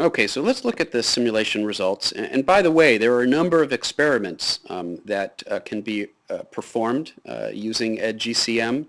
Okay, so let's look at the simulation results. And, and by the way, there are a number of experiments um, that uh, can be uh, performed uh, using EdGCM.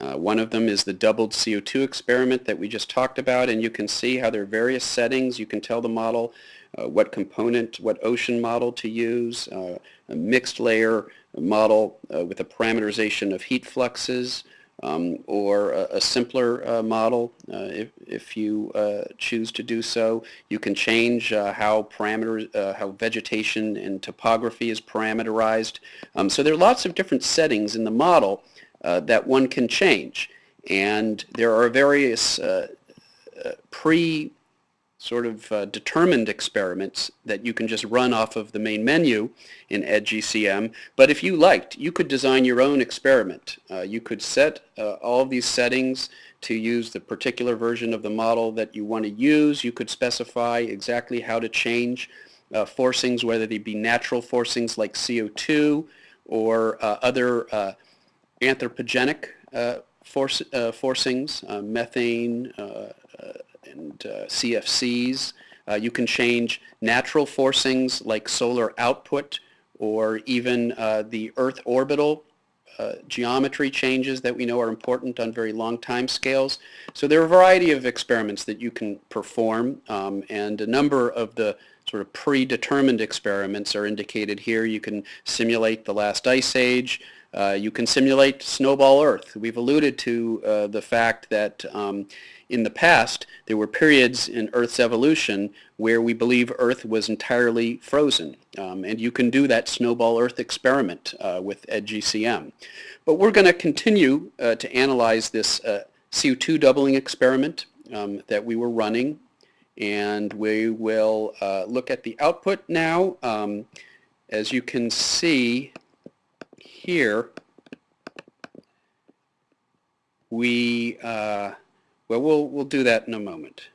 Uh, one of them is the doubled CO2 experiment that we just talked about, and you can see how there are various settings. You can tell the model uh, what component, what ocean model to use, uh, a mixed layer model with a parameterization of heat fluxes, um, or a, a simpler uh, model uh, if, if you uh, choose to do so. You can change uh, how parameters, how vegetation and topography is parameterized. Um, so there are lots of different settings in the model that one can change. And there are various pre sort of uh, determined experiments that you can just run off of the main menu in EdGCM. But if you liked, you could design your own experiment. Uh, you could set uh, all these settings to use the particular version of the model that you want to use. You could specify exactly how to change uh, forcings, whether they be natural forcings like CO2 or uh, other uh, anthropogenic force, forcings, methane, and uh, CFCs. Uh, you can change natural forcings like solar output or even uh, the Earth orbital uh, geometry changes that we know are important on very long time scales. So there are a variety of experiments that you can perform um, and a number of the sort of predetermined experiments are indicated here. You can simulate the last ice age. Uh, you can simulate snowball Earth. We've alluded to uh, the fact that um, in the past there were periods in Earth's evolution where we believe Earth was entirely frozen. Um, and you can do that snowball Earth experiment uh, with EdGCM. But we're going to continue uh, to analyze this uh, CO2 doubling experiment um, that we were running. And we will uh, look at the output now. Um, as you can see, here, we, uh, well, we'll, we'll do that in a moment.